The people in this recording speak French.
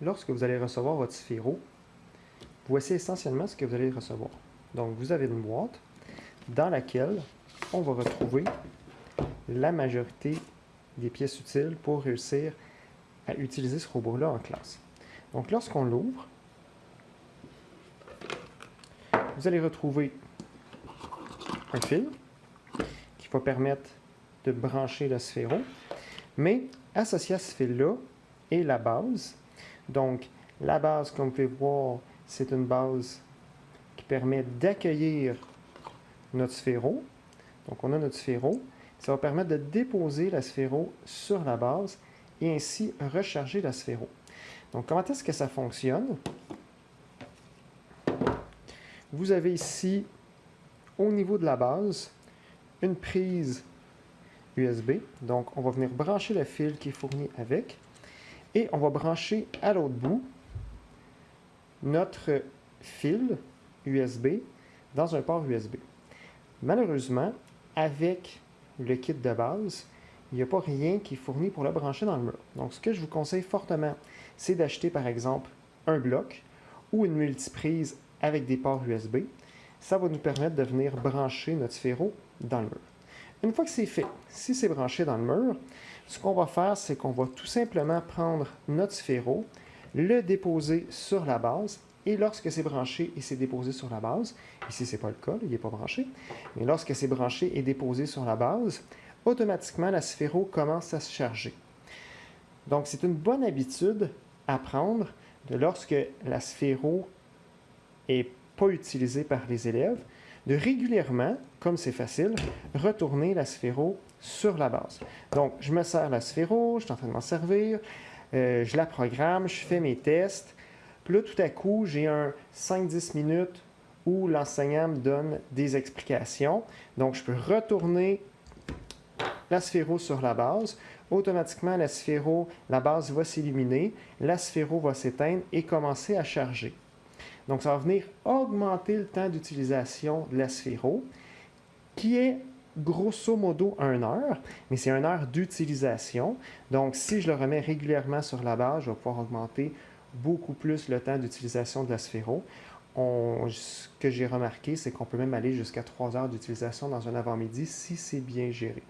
lorsque vous allez recevoir votre sphéro, voici essentiellement ce que vous allez recevoir. Donc, vous avez une boîte dans laquelle on va retrouver la majorité des pièces utiles pour réussir à utiliser ce robot-là en classe. Donc, lorsqu'on l'ouvre, vous allez retrouver un fil qui va permettre de brancher le sphéro, mais associé à ce fil-là est la base. Donc, la base, comme vous pouvez voir, c'est une base qui permet d'accueillir notre sphéro. Donc, on a notre sphéro. Ça va permettre de déposer la sphéro sur la base et ainsi recharger la sphéro. Donc, comment est-ce que ça fonctionne? Vous avez ici, au niveau de la base, une prise USB. Donc, on va venir brancher le fil qui est fourni avec. Et on va brancher à l'autre bout notre fil USB dans un port USB. Malheureusement, avec le kit de base, il n'y a pas rien qui est fourni pour le brancher dans le mur. Donc, ce que je vous conseille fortement, c'est d'acheter par exemple un bloc ou une multiprise avec des ports USB. Ça va nous permettre de venir brancher notre sphéro dans le mur. Une fois que c'est fait, si c'est branché dans le mur, ce qu'on va faire, c'est qu'on va tout simplement prendre notre sphéro, le déposer sur la base, et lorsque c'est branché et c'est déposé sur la base, ici ce n'est pas le cas, il n'est pas branché, mais lorsque c'est branché et déposé sur la base, automatiquement la sphéro commence à se charger. Donc c'est une bonne habitude à prendre de lorsque la sphéro n'est pas utilisée par les élèves, de régulièrement, comme c'est facile, retourner la sphéro sur la base. Donc, je me sers la sphéro, je suis en train de m'en servir, euh, je la programme, je fais mes tests. Puis là, tout à coup, j'ai un 5-10 minutes où l'enseignant me donne des explications. Donc, je peux retourner la sphéro sur la base. Automatiquement, la sphéro, la base va s'illuminer, la sphéro va s'éteindre et commencer à charger. Donc, ça va venir augmenter le temps d'utilisation de la sphéro, qui est grosso modo 1 heure, mais c'est 1 heure d'utilisation. Donc, si je le remets régulièrement sur la base, je vais pouvoir augmenter beaucoup plus le temps d'utilisation de la sphéro. ce que j'ai remarqué, c'est qu'on peut même aller jusqu'à 3 heures d'utilisation dans un avant-midi si c'est bien géré.